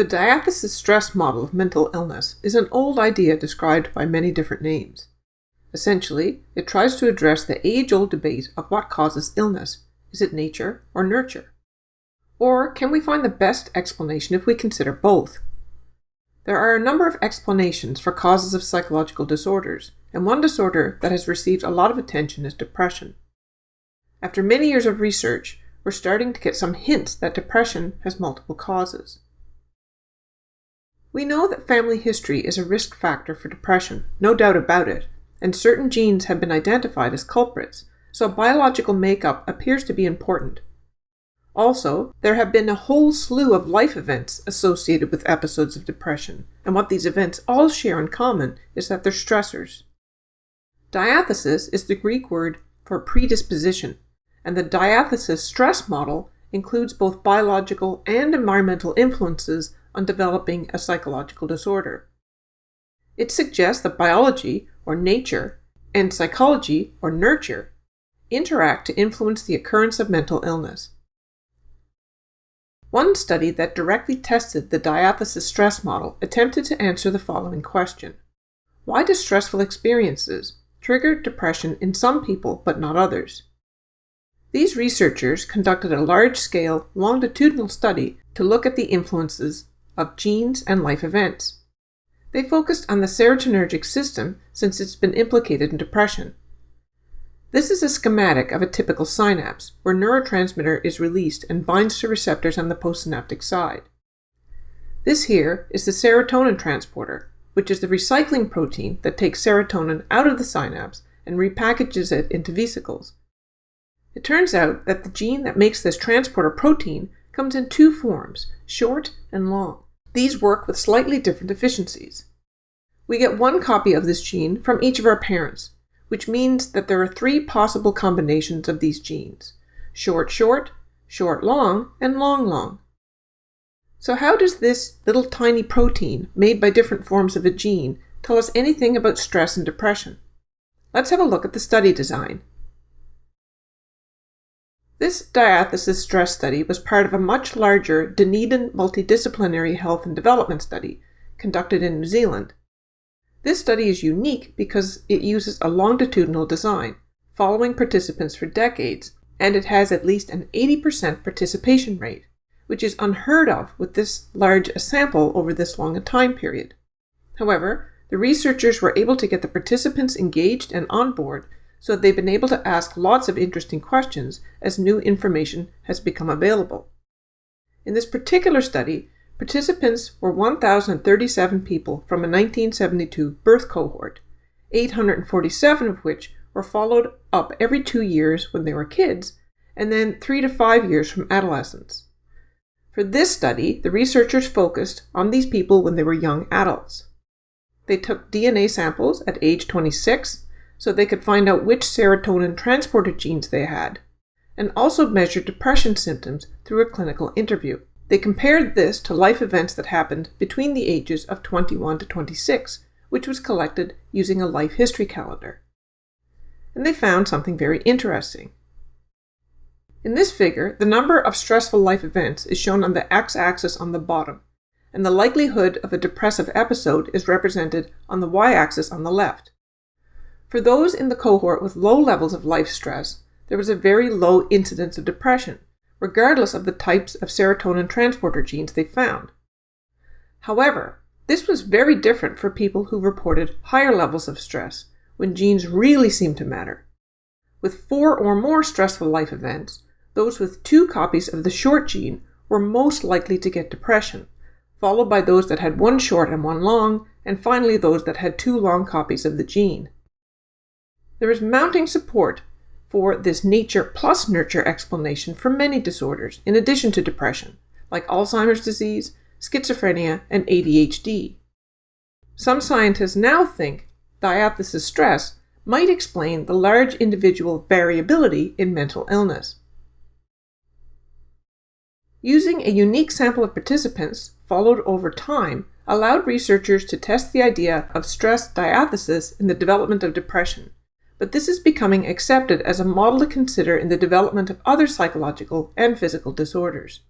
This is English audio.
The diathesis stress model of mental illness is an old idea described by many different names. Essentially, it tries to address the age old debate of what causes illness is it nature or nurture? Or can we find the best explanation if we consider both? There are a number of explanations for causes of psychological disorders, and one disorder that has received a lot of attention is depression. After many years of research, we're starting to get some hints that depression has multiple causes. We know that family history is a risk factor for depression, no doubt about it, and certain genes have been identified as culprits, so biological makeup appears to be important. Also, there have been a whole slew of life events associated with episodes of depression, and what these events all share in common is that they're stressors. Diathesis is the Greek word for predisposition, and the diathesis stress model includes both biological and environmental influences on developing a psychological disorder. It suggests that biology, or nature, and psychology, or nurture, interact to influence the occurrence of mental illness. One study that directly tested the diathesis stress model attempted to answer the following question Why do stressful experiences trigger depression in some people but not others? These researchers conducted a large scale, longitudinal study to look at the influences of genes and life events. They focused on the serotonergic system since it's been implicated in depression. This is a schematic of a typical synapse, where neurotransmitter is released and binds to receptors on the postsynaptic side. This here is the serotonin transporter, which is the recycling protein that takes serotonin out of the synapse and repackages it into vesicles. It turns out that the gene that makes this transporter protein comes in two forms, short and long. These work with slightly different efficiencies. We get one copy of this gene from each of our parents, which means that there are three possible combinations of these genes short short, short long, and long long. So, how does this little tiny protein made by different forms of a gene tell us anything about stress and depression? Let's have a look at the study design. This diathesis stress study was part of a much larger Dunedin multidisciplinary health and development study conducted in New Zealand. This study is unique because it uses a longitudinal design, following participants for decades, and it has at least an 80% participation rate, which is unheard of with this large a sample over this long a time period. However, the researchers were able to get the participants engaged and on board so they've been able to ask lots of interesting questions as new information has become available. In this particular study, participants were 1,037 people from a 1972 birth cohort, 847 of which were followed up every two years when they were kids, and then three to five years from adolescence. For this study, the researchers focused on these people when they were young adults. They took DNA samples at age 26, so they could find out which serotonin transporter genes they had, and also measured depression symptoms through a clinical interview. They compared this to life events that happened between the ages of 21 to 26, which was collected using a life history calendar. And they found something very interesting. In this figure, the number of stressful life events is shown on the x-axis on the bottom, and the likelihood of a depressive episode is represented on the y-axis on the left. For those in the cohort with low levels of life stress, there was a very low incidence of depression, regardless of the types of serotonin transporter genes they found. However, this was very different for people who reported higher levels of stress, when genes really seemed to matter. With four or more stressful life events, those with two copies of the short gene were most likely to get depression, followed by those that had one short and one long, and finally those that had two long copies of the gene. There is mounting support for this nature plus nurture explanation for many disorders, in addition to depression, like Alzheimer's disease, schizophrenia, and ADHD. Some scientists now think diathesis stress might explain the large individual variability in mental illness. Using a unique sample of participants, followed over time, allowed researchers to test the idea of stress diathesis in the development of depression but this is becoming accepted as a model to consider in the development of other psychological and physical disorders.